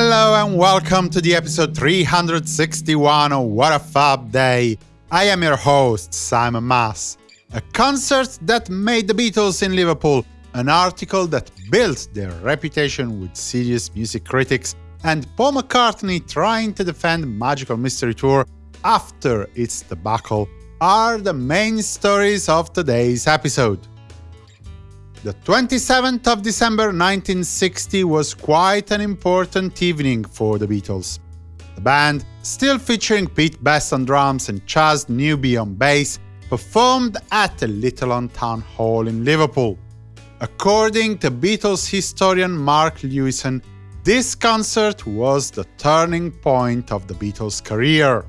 Hello and welcome to the episode 361 of What a Fab Day. I am your host, Simon Mas. A concert that made the Beatles in Liverpool, an article that built their reputation with serious music critics, and Paul McCartney trying to defend Magical Mystery Tour after its debacle are the main stories of today's episode. The 27th of December 1960 was quite an important evening for the Beatles. The band, still featuring Pete Best on drums and Chas Newby on bass, performed at the Litherland Town Hall in Liverpool. According to Beatles historian Mark Lewisohn, this concert was the turning point of the Beatles' career.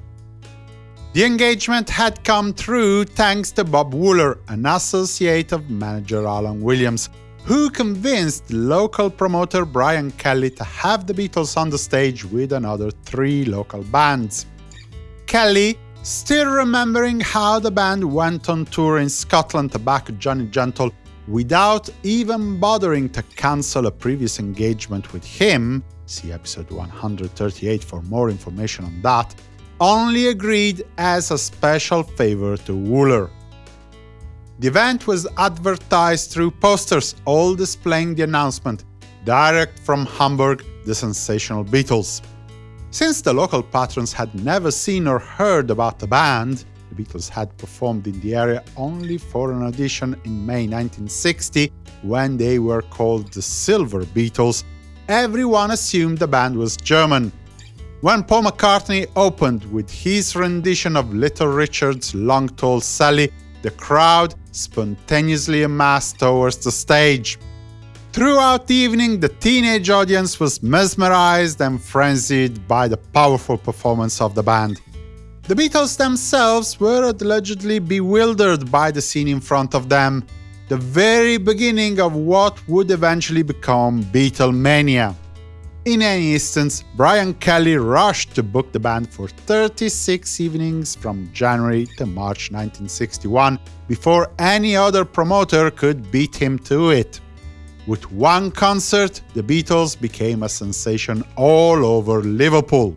The engagement had come through thanks to Bob Wooler, an associate of manager Alan Williams, who convinced local promoter Brian Kelly to have the Beatles on the stage with another three local bands. Kelly, still remembering how the band went on tour in Scotland to back Johnny Gentle without even bothering to cancel a previous engagement with him, see episode 138 for more information on that, only agreed as a special favor to Wooler. The event was advertised through posters, all displaying the announcement, direct from Hamburg, the sensational Beatles. Since the local patrons had never seen or heard about the band, the Beatles had performed in the area only for an audition in May 1960, when they were called the Silver Beatles, everyone assumed the band was German, when Paul McCartney opened with his rendition of Little Richard's Long Tall Sally, the crowd spontaneously amassed towards the stage. Throughout the evening, the teenage audience was mesmerized and frenzied by the powerful performance of the band. The Beatles themselves were allegedly bewildered by the scene in front of them, the very beginning of what would eventually become Beatlemania. In any instance, Brian Kelly rushed to book the band for 36 evenings from January to March 1961, before any other promoter could beat him to it. With one concert, the Beatles became a sensation all over Liverpool.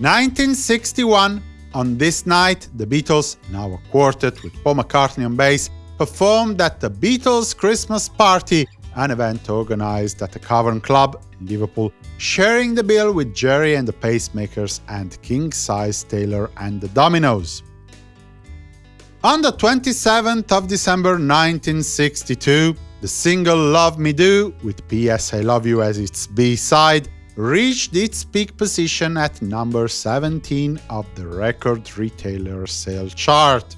1961, on this night, the Beatles, now a quartet with Paul McCartney on bass, performed at the Beatles Christmas party an event organized at the Cavern Club in Liverpool, sharing the bill with Gerry and the Pacemakers and King Size Taylor and the Dominoes. On the 27th of December 1962, the single Love Me Do, with P.S. I Love You as its B-side, reached its peak position at number 17 of the record retailer sale chart.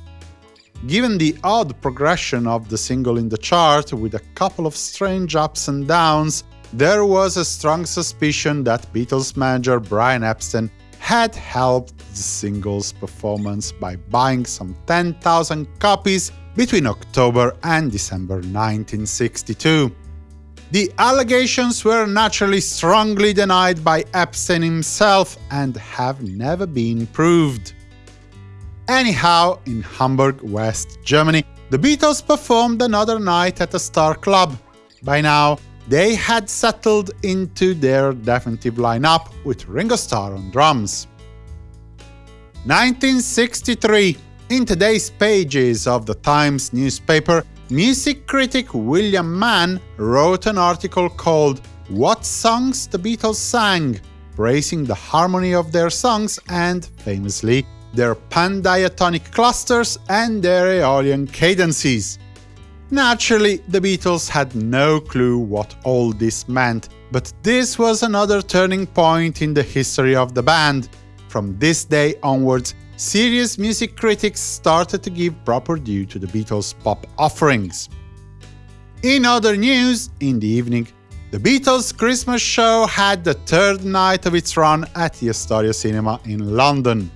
Given the odd progression of the single in the chart, with a couple of strange ups and downs, there was a strong suspicion that Beatles manager Brian Epstein had helped the single's performance by buying some 10,000 copies between October and December 1962. The allegations were naturally strongly denied by Epstein himself and have never been proved. Anyhow, in Hamburg, West Germany, the Beatles performed another night at the Star Club. By now, they had settled into their definitive lineup with Ringo Starr on drums. 1963 In today's pages of the Times newspaper, music critic William Mann wrote an article called What Songs the Beatles Sang, praising the harmony of their songs and, famously, their pandiatonic clusters and their Aeolian cadences. Naturally, the Beatles had no clue what all this meant, but this was another turning point in the history of the band. From this day onwards, serious music critics started to give proper due to the Beatles' pop offerings. In other news, in the evening, the Beatles' Christmas show had the third night of its run at the Astoria Cinema in London.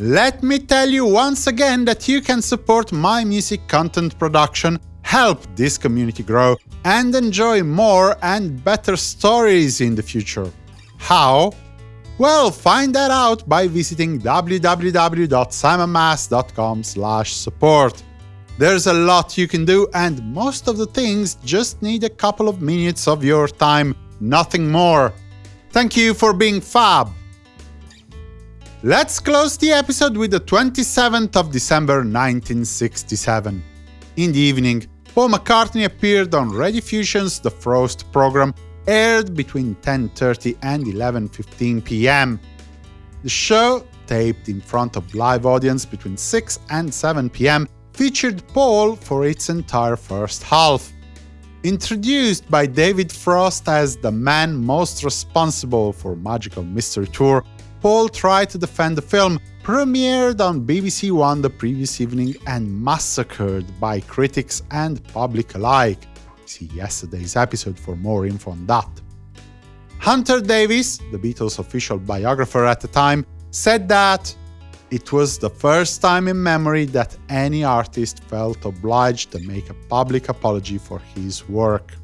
Let me tell you once again that you can support my music content production, help this community grow, and enjoy more and better stories in the future. How? Well, find that out by visiting www.simonmas.com support. There's a lot you can do, and most of the things just need a couple of minutes of your time, nothing more. Thank you for being fab. Let's close the episode with the 27th of December 1967. In the evening, Paul McCartney appeared on Rediffusion's The Frost program, aired between 10.30 and 11.15 pm. The show, taped in front of live audience between 6 and 7 pm, featured Paul for its entire first half. Introduced by David Frost as the man most responsible for Magical Mystery Tour, Paul tried to defend the film, premiered on BBC One the previous evening and massacred by critics and public alike. See yesterday's episode for more info on that. Hunter Davies, the Beatles' official biographer at the time, said that it was the first time in memory that any artist felt obliged to make a public apology for his work.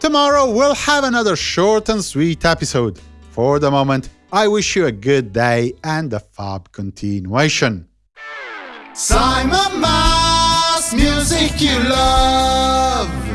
Tomorrow we'll have another short and sweet episode. For the moment, I wish you a good day and a fab continuation. Simon Mas, music you love.